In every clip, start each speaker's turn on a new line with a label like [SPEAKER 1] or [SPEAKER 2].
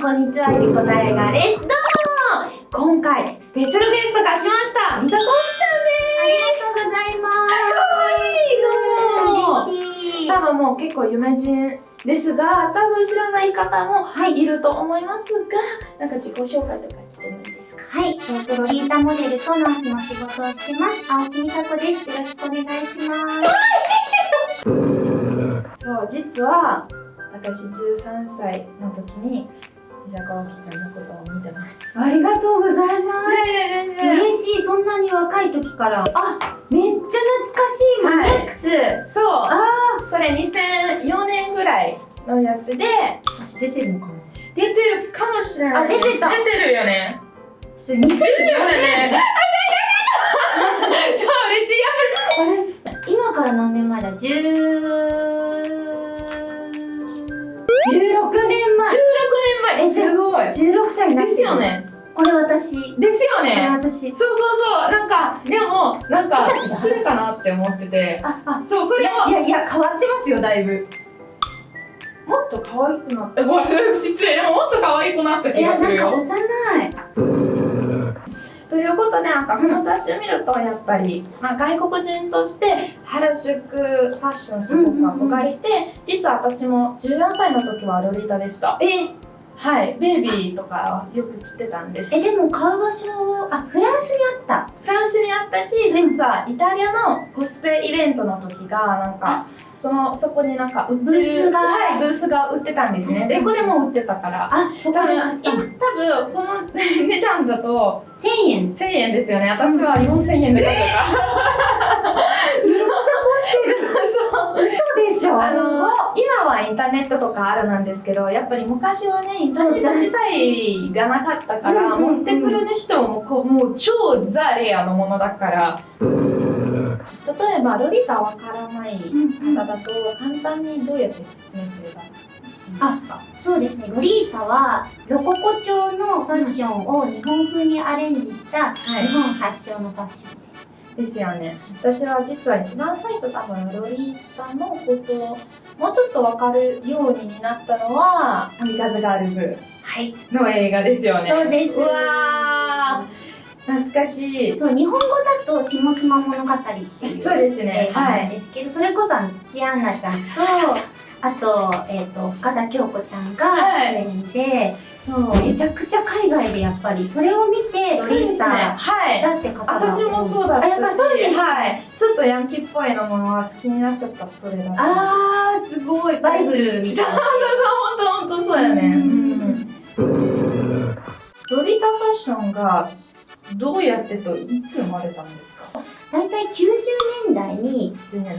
[SPEAKER 1] ん、こんにちは、ゆりこたえがです。どうも今回、スペシャルゲストが来ました。みさこ
[SPEAKER 2] ありがとうございます。
[SPEAKER 1] ちゃんです。
[SPEAKER 2] 嬉しい。
[SPEAKER 1] 多分もう結構有名人ですが、多分知らない方も
[SPEAKER 2] はい
[SPEAKER 1] いると思いますが、なんか自己紹介とかしてもいいですか？
[SPEAKER 2] はい、えっ、と、ロリータモデルとナースの仕事をしてます。青木美佐子です。よろしくお願いします。
[SPEAKER 1] そう、実は、私13歳の時に、みさこあきちゃんのことを見てます。
[SPEAKER 2] ありがとうございます。
[SPEAKER 1] ねえ
[SPEAKER 2] 嬉しい、そんなに若い時から。あ、めっちゃ懐かしい、マ
[SPEAKER 1] はい
[SPEAKER 2] ックス。
[SPEAKER 1] そう、
[SPEAKER 2] あ
[SPEAKER 1] これ2004年ぐらいのやつで、
[SPEAKER 2] ー、私出てるのかな？
[SPEAKER 1] 出てるかもしれない。
[SPEAKER 2] あ出てた
[SPEAKER 1] 出てるよね。
[SPEAKER 2] す、2004
[SPEAKER 1] 出てるよね。超 嬉しい。やっぱり、
[SPEAKER 2] 今から何年前だ ?10... 16年
[SPEAKER 1] 16年前。
[SPEAKER 2] え
[SPEAKER 1] すごい。
[SPEAKER 2] 前。16歳になって
[SPEAKER 1] ですよ。ね。
[SPEAKER 2] これ私。
[SPEAKER 1] ですよね。
[SPEAKER 2] 私。
[SPEAKER 1] そうそうそう。なんか、でも、なんか、
[SPEAKER 2] 二十歳だ
[SPEAKER 1] するかなって思ってて。
[SPEAKER 2] あ、あ、
[SPEAKER 1] そう、こ
[SPEAKER 2] い
[SPEAKER 1] れも
[SPEAKER 2] や、いや、いや、変わってますよ、だいぶ。
[SPEAKER 1] もっと可愛くなった。ごめん失礼。でももっと可愛くなった
[SPEAKER 2] いや、
[SPEAKER 1] 気がする
[SPEAKER 2] なんか
[SPEAKER 1] よ。
[SPEAKER 2] 幼い。
[SPEAKER 1] ということで、なんかこの雑誌を見ると、やっぱり、まあ、外国人として原宿ファッションすごく憧れて、実は私も14歳の時はロリータでした。
[SPEAKER 2] え、
[SPEAKER 1] はい、ベイビーとかよく着てたんです。
[SPEAKER 2] え、でも買う場所、あ、フランスにあった。
[SPEAKER 1] フランスにあったし、実はイタリアのコスプレイベントの時が、なんか、その、そこになんか売ってる
[SPEAKER 2] ブースが
[SPEAKER 1] はい、ブースが売ってたんですね。で、これも売ってたから。
[SPEAKER 2] あ、そこ
[SPEAKER 1] だから、
[SPEAKER 2] で買った
[SPEAKER 1] 今、多分、この値段だと、
[SPEAKER 2] 1000円。
[SPEAKER 1] 1000円ですよね。私は4000円で買ったから。
[SPEAKER 2] でしょ？
[SPEAKER 1] あの今はインターネットとかあるなんですけどやっぱり昔はねインターネット自体がなかったから、
[SPEAKER 2] うんうんうん。
[SPEAKER 1] 持ってくる人もこうもう超ザレアのものだから。例えばロリタわからない方だと簡単にどうやって説明すればいいですか？
[SPEAKER 2] そうですね、ロリータはロココ調のファッションを日本風にアレンジした日本発祥のファッションです。
[SPEAKER 1] ですよね。私は実は一番最初多分ロリータのことをもうちょっとわかるようになったのは「アミカズガールズ。
[SPEAKER 2] はい。」
[SPEAKER 1] の映画ですよね。
[SPEAKER 2] そうです。
[SPEAKER 1] うわー。懐かしい。
[SPEAKER 2] そう、日本語だと下妻物語っていう
[SPEAKER 1] そうですね。
[SPEAKER 2] 映画なんですけど、それこそあの土屋アンナちゃんと、あと、えっ、と、深田恭子ちゃんが
[SPEAKER 1] はい。
[SPEAKER 2] 主演で、
[SPEAKER 1] そう。
[SPEAKER 2] めちゃくちゃ海外でやっぱりそれを見てロリータ
[SPEAKER 1] はい。
[SPEAKER 2] だって方が
[SPEAKER 1] 私もそうだったし
[SPEAKER 2] あやっぱそうです
[SPEAKER 1] はい。ちょっとヤンキーっぽいのものは好きになっちゃったそれだ
[SPEAKER 2] あーすごい。バイブルみたいな。
[SPEAKER 1] そうそうそう本当本当そうやね。
[SPEAKER 2] うん
[SPEAKER 1] ロリータファッションがどうやってといつ生まれたんですか？
[SPEAKER 2] 大体90年代に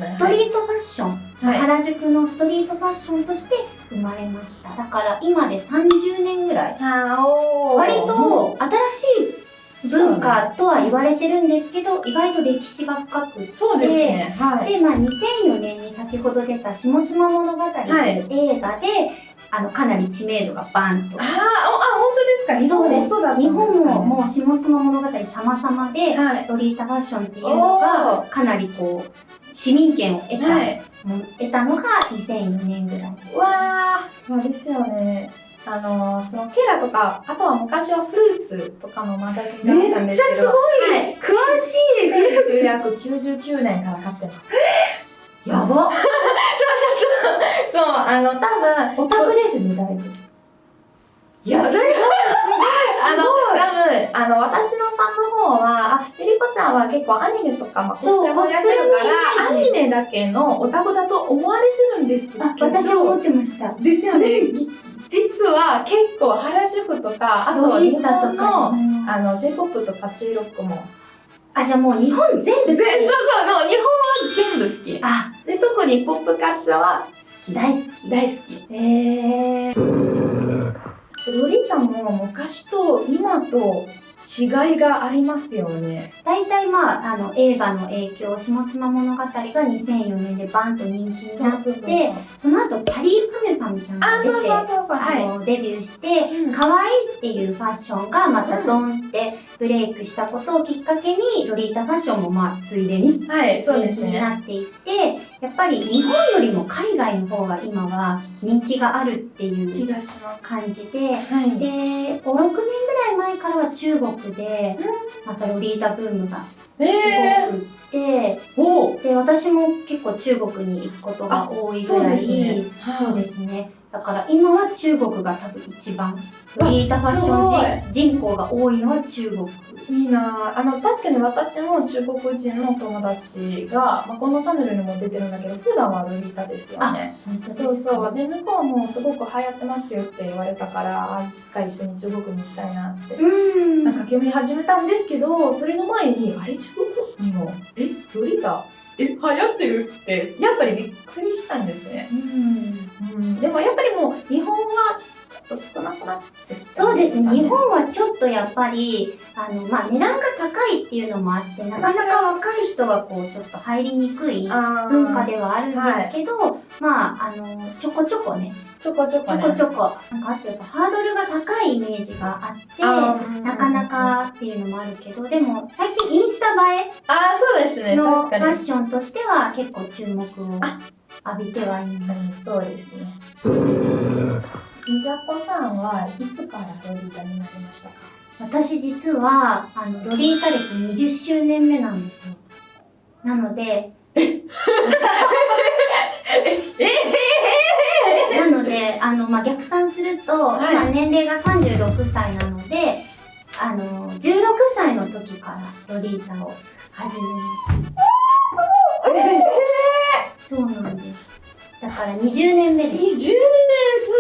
[SPEAKER 2] ストリートファッション、
[SPEAKER 1] はい。
[SPEAKER 2] 原宿のストリートファッションとして生まれました。だから今で30年ぐらい。
[SPEAKER 1] さあおー。
[SPEAKER 2] 割と新しい文化とは言われてるんですけど意外と歴史が深くて。
[SPEAKER 1] そうですね。はい。
[SPEAKER 2] で、まあ、2004年に先ほど出た「下妻物語」という映画で、あのかなり知名度がバンと。
[SPEAKER 1] あーあ本当ですか？
[SPEAKER 2] そうです。
[SPEAKER 1] 日本も
[SPEAKER 2] もう下妻物語様々で
[SPEAKER 1] はい。
[SPEAKER 2] ロリータファッションっていうのがかなりこう市民権を得た,、
[SPEAKER 1] はい。
[SPEAKER 2] 得たのが2004年ぐらいです。
[SPEAKER 1] わー、まあですよね。あのそのケラとか、あとは昔はフルーツとかのマガジンがあったんですけど、
[SPEAKER 2] い。
[SPEAKER 1] はい。
[SPEAKER 2] 詳し
[SPEAKER 1] 1999年から買ってます。
[SPEAKER 2] やば。
[SPEAKER 1] ちょ、ちょっと、そう、あの、多分、
[SPEAKER 2] オタクですね、だいぶ。いや、すごい。
[SPEAKER 1] あの、多分、あの、私のファンの方は、あ、ゆりこちゃんは結構アニメとか、まあ、
[SPEAKER 2] そう
[SPEAKER 1] コスプレもやってるかだけのオタクだと思われてるんですけど、
[SPEAKER 2] あ、私思ってました。
[SPEAKER 1] ですよね。ぎ実は結構原宿とか、あとは日
[SPEAKER 2] ロリータ
[SPEAKER 1] 本の
[SPEAKER 2] とか。
[SPEAKER 1] あの J-POP とか J-ROCK も
[SPEAKER 2] あ、じゃあもう日本全部好き。
[SPEAKER 1] そうそうの日本は全部好き
[SPEAKER 2] あ、
[SPEAKER 1] で特にポップカルチャーは好き
[SPEAKER 2] 大好き。
[SPEAKER 1] 大好き
[SPEAKER 2] えー。
[SPEAKER 1] ロリータも昔と今と違いがありますよね。
[SPEAKER 2] 大体まあ、あの、映画の影響、下妻物語が2004年でバンと人気になって、その後、キャリーパメパミちゃんが
[SPEAKER 1] あ、そう
[SPEAKER 2] 出て、
[SPEAKER 1] そうそうそう。
[SPEAKER 2] あ
[SPEAKER 1] はい。
[SPEAKER 2] のデビューして、
[SPEAKER 1] うん
[SPEAKER 2] 可愛いっていうファッションがまたドンってブレイクしたことをきっかけに、ロリータファッションもまあ、ついでに
[SPEAKER 1] はい、そう
[SPEAKER 2] 人気
[SPEAKER 1] ですね。
[SPEAKER 2] になっていって、やっぱり日本よりも海外の方が今は人気があるってい
[SPEAKER 1] 気
[SPEAKER 2] う。感じで、
[SPEAKER 1] はい。
[SPEAKER 2] で、5、6年ぐらい前からは中国で、またロリータブームがすごくって、
[SPEAKER 1] お
[SPEAKER 2] で、私も結構中国に行くことが多いぐらい、
[SPEAKER 1] そうですね
[SPEAKER 2] そうですね。だから今は中国が多分一番、ロリータファッション人人口が多いのは中国。
[SPEAKER 1] いいな。ぁあの確かに私も中国人の友達が、まあ、このチャンネルにも出てるんだけど普段はロリータですよね。そうそう。で向こうもすごく流行ってますよって言われたからあいつか一緒に中国に行きたいなって。
[SPEAKER 2] うん。
[SPEAKER 1] なんか興味始めたんですけどそれの前にあれ中国にも？え？ロリータえ流行ってる？ってやっぱりびっくりしたんですね、
[SPEAKER 2] うん。
[SPEAKER 1] うん、でもやっぱりもう日本はちょっと少なくなって
[SPEAKER 2] そうですね。日
[SPEAKER 1] ね
[SPEAKER 2] 本はちょっとやっぱり、あの、まあ、値段が高いっていうのもあって、なかなか若い人がこう、ちょっと入りにくい文化ではあるんですけど、まあ、あの、ちょこちょこね、
[SPEAKER 1] ちょこちょ
[SPEAKER 2] ち
[SPEAKER 1] こね。
[SPEAKER 2] ょこちょこ、なんかあとやっぱハードルが高いイメージがあ
[SPEAKER 1] あ
[SPEAKER 2] って、
[SPEAKER 1] ー。
[SPEAKER 2] なかなかっていうのもあるけど、でも最近インスタ映
[SPEAKER 1] ああそうですね。
[SPEAKER 2] えのファッションとしては結構注目を浴びてはいます。
[SPEAKER 1] そうですねみざこさんはいつからロリータになりましたか？
[SPEAKER 2] 私実は、あの、ロリータ歴20周年目なんですよ。なので、なので、あの、まあ、逆算すると、
[SPEAKER 1] はい
[SPEAKER 2] 今年齢が36歳なので、あの、16歳の時からロリータを始めます。そうなんです。だから20年目
[SPEAKER 1] 20
[SPEAKER 2] です。
[SPEAKER 1] 年す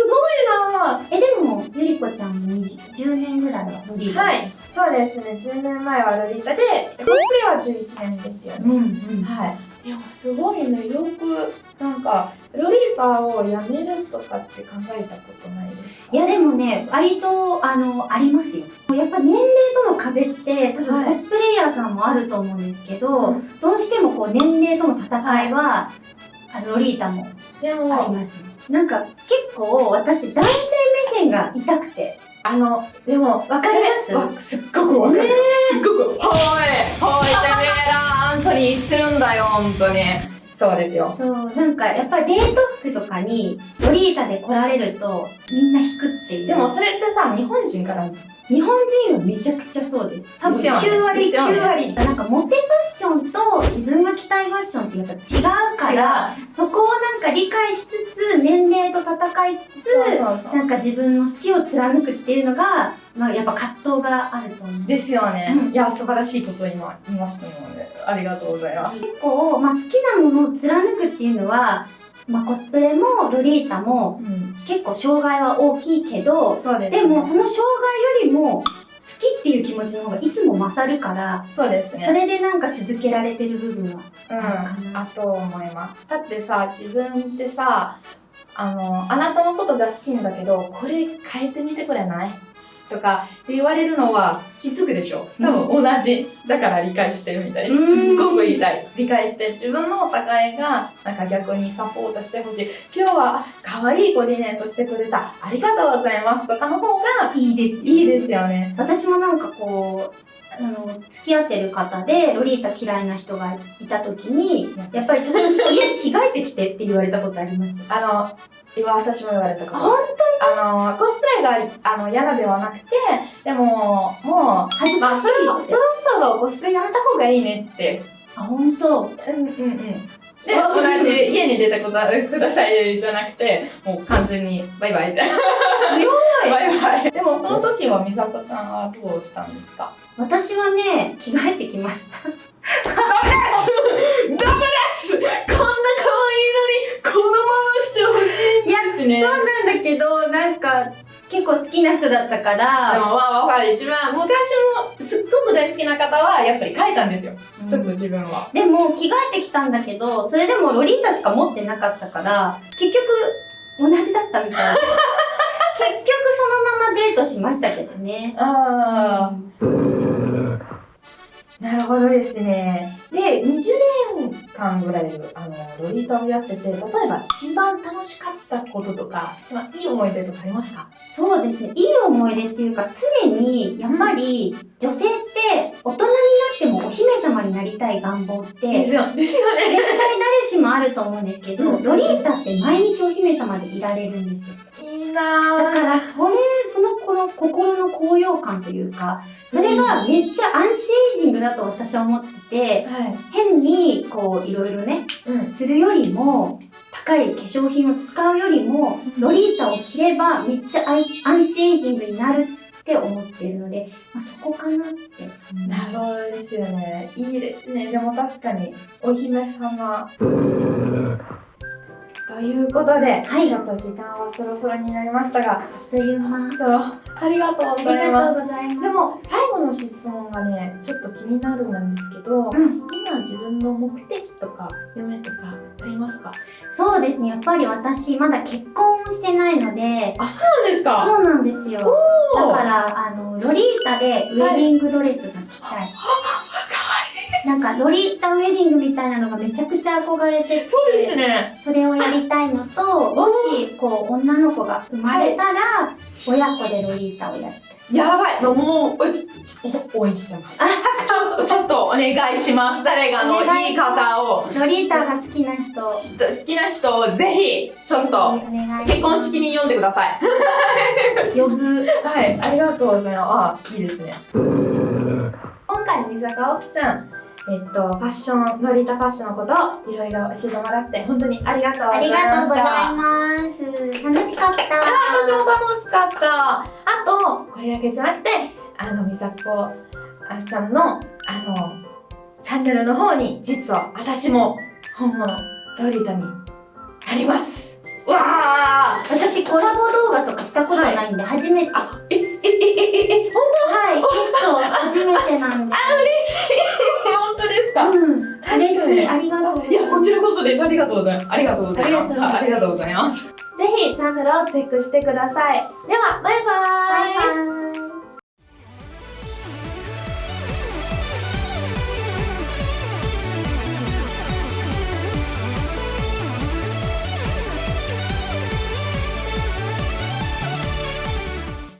[SPEAKER 1] ごいな。
[SPEAKER 2] え、でも、ゆりこちゃんも20 10年ぐらいはロリータ。
[SPEAKER 1] はい。そうですね。10年前はロリータでコスプレは11年ですよね。
[SPEAKER 2] うんうん。
[SPEAKER 1] はい。でもすごいね。よくなんかロリータをやめるとかって考えたことないですか？
[SPEAKER 2] いやでもね、割と、あの、ありますよ。やっぱ年齢との壁って、多
[SPEAKER 1] はい。
[SPEAKER 2] 分コスプレイヤーさんもあると思うんですけど、
[SPEAKER 1] うん。
[SPEAKER 2] どうしてもこう年齢との戦いは、あのロリータも
[SPEAKER 1] で
[SPEAKER 2] あり
[SPEAKER 1] も
[SPEAKER 2] ますよ。なんか結構私男性目線が痛くて、
[SPEAKER 1] あのでも
[SPEAKER 2] わかります？
[SPEAKER 1] わすっごくわかる、
[SPEAKER 2] ね
[SPEAKER 1] すっごく「ほいほいてめえらあんたに言ってるんだよ本当に。そうですよ。
[SPEAKER 2] そう、なんかやっぱりデート服とかにロリータで来られるとみんな引くっていう。
[SPEAKER 1] でもそれってさ日本人から
[SPEAKER 2] 日本人はめちゃくちゃそうです。多分
[SPEAKER 1] ですよね。
[SPEAKER 2] 9割、
[SPEAKER 1] ですよね。
[SPEAKER 2] 9割。なんかモテファッションと自分ってやっぱ違うから、そこをなんか理解しつつ、年齢と戦いつつ、なんか自分の好きを貫くっていうのが、まあやっぱ葛藤があると思う。
[SPEAKER 1] ですよね、
[SPEAKER 2] うん。
[SPEAKER 1] いや素晴らしいことを今言いましたのでありがとうございます。
[SPEAKER 2] 結構、まあ好きなものを貫くっていうのは、まあコスプレもロリータも
[SPEAKER 1] うん。
[SPEAKER 2] 結構障害は大きいけど、
[SPEAKER 1] です、
[SPEAKER 2] でもその障害よりもっていう気持ちの方がいつも勝るから、
[SPEAKER 1] そうですね
[SPEAKER 2] それでなんか続けられてる部分は。
[SPEAKER 1] うん、あと思います。だってさ、自分ってさ、あの、あなたのことが好きなんだけど、これ変えてみてくれない？とかって言われるのは気づくでしょ多分同じ。だから理解してるみたい。すっ
[SPEAKER 2] うん
[SPEAKER 1] ごく言いたい。理解して自分のお互いがなんか逆にサポートしてほしい。今日はあ可愛いコーディネートしてくれた。ありがとうございますとかの方が
[SPEAKER 2] いいですよ。
[SPEAKER 1] いいですよね。
[SPEAKER 2] 私もなんかこう、あの、付き合ってる方で、ロリータ嫌いな人がいた時に、やっぱりちょっと着着替えてきてって言われたことあります？
[SPEAKER 1] あの、今私も言われたこと。
[SPEAKER 2] 本
[SPEAKER 1] あの、コスプレがあの嫌なではなくて、でも、もう、まあ、そろそろそろコスプレやめた方がいいねって。
[SPEAKER 2] あ、本当？
[SPEAKER 1] うんうんうん。で、同じ家に出てくだくださいじゃなくて、もう完全にバイバイって。
[SPEAKER 2] 強い
[SPEAKER 1] バイバイ。でもその時は美佐子ちゃんはどうしたんですか？
[SPEAKER 2] 私はね、着替えてきました。
[SPEAKER 1] ダメですこんな可愛いのに、このまましてほしい
[SPEAKER 2] いや、
[SPEAKER 1] ね。
[SPEAKER 2] そうなんだけど、なんか、結構好きな人だったか
[SPEAKER 1] で
[SPEAKER 2] ら、
[SPEAKER 1] もまあわかる。一番、昔もすっごく大好きな方はやっぱり変えたんですよ。ちょっと自分は。
[SPEAKER 2] でも着替えてきたんだけど、それでもロリータしか持ってなかったから、結局同じだったみたい。結局そのままデートしましたけどね。
[SPEAKER 1] ああ。なるほどですね。で、20年間ぐらいあのロリータをやってて、例えば一番楽しかったこととか、一番いい思い出とかありますか？
[SPEAKER 2] そうですね。いい思い出っていうか、常に、やっぱり、女性って、大人になってもお姫様になりたい願望って、
[SPEAKER 1] ですよですよね。
[SPEAKER 2] 絶対誰しもあると思うんですけど、
[SPEAKER 1] うん
[SPEAKER 2] ロリータって毎日お姫様でいられるんですよ。
[SPEAKER 1] いい
[SPEAKER 2] だ
[SPEAKER 1] なぁ。
[SPEAKER 2] から、それ、そのこの心の高揚感というか、それがめっちゃアンチエイジングだと私は思ってて、
[SPEAKER 1] はい。
[SPEAKER 2] 変に、こう、いろいろね、
[SPEAKER 1] うん。
[SPEAKER 2] するよりも、高い化粧品を使うよりも、
[SPEAKER 1] うん
[SPEAKER 2] ロリータを着ればめっちゃアンチエイジングになるって思ってるので、まあ、そこかなって。
[SPEAKER 1] なるほどですよね。いいですね。でも確かに、お姫様。ということで、
[SPEAKER 2] はい
[SPEAKER 1] ちょっと時間はそろそろになりましたが、
[SPEAKER 2] あっという間。
[SPEAKER 1] ありがとうご
[SPEAKER 2] あり
[SPEAKER 1] ざいます。
[SPEAKER 2] がとうございます。
[SPEAKER 1] でも最後の質問がねちょっと気になるんですけど、
[SPEAKER 2] うん、
[SPEAKER 1] 今自分の目的とか夢とかありますか？
[SPEAKER 2] そうですね。やっぱり私、まだ結婚してないので、
[SPEAKER 1] あそうなんですか？
[SPEAKER 2] そうなんですよ。だから、あの、ロリータでウェディングドレスが着たい。なんか、ロリータウェディングみたいなのがめちゃくちゃ憧れてて、
[SPEAKER 1] そうですね。
[SPEAKER 2] それをやりたいのと、もし、こう、女の子が生まれたら、親子でロリータをやりたい。
[SPEAKER 1] やばい。もうもううちお応援してます。ちょっとちょっとお願いします。誰がの
[SPEAKER 2] い
[SPEAKER 1] 言い方を。
[SPEAKER 2] ロリータが好きな人、
[SPEAKER 1] 人好きな人をぜひちょっと
[SPEAKER 2] お願い
[SPEAKER 1] 結婚式に呼んでください。
[SPEAKER 2] 呼ぶ。
[SPEAKER 1] はい、ありがとうございます。あ、いいですね。今回、水坂おきちゃん、えっと、ファッション、ノリタファッションのことをいろいろ教えてもらって、本当にありがとうござ
[SPEAKER 2] あり
[SPEAKER 1] いました。
[SPEAKER 2] がとうございます。楽しかった。
[SPEAKER 1] あ私も楽しかった。あと、これだけじゃなくて、あの、みさこあちゃんの、あの、チャンネルの方に、実は私も本物、ロリタになります。わー
[SPEAKER 2] 私、コラボ動画とかしたことないんで、初めて。
[SPEAKER 1] あ、え、え、え、え、え、え、ほん
[SPEAKER 2] はい、ゲスト初めてなんで。
[SPEAKER 1] あ、嬉しい。ですか？
[SPEAKER 2] うん、嬉しい。ありがとうございます。
[SPEAKER 1] いや、こちらこそです。ありがとうございます。ありがとうございます。
[SPEAKER 2] あ
[SPEAKER 1] ありがとうございます。ぜひチャンネルをチェックしてください。では、バイバーイ。
[SPEAKER 2] バイバイ。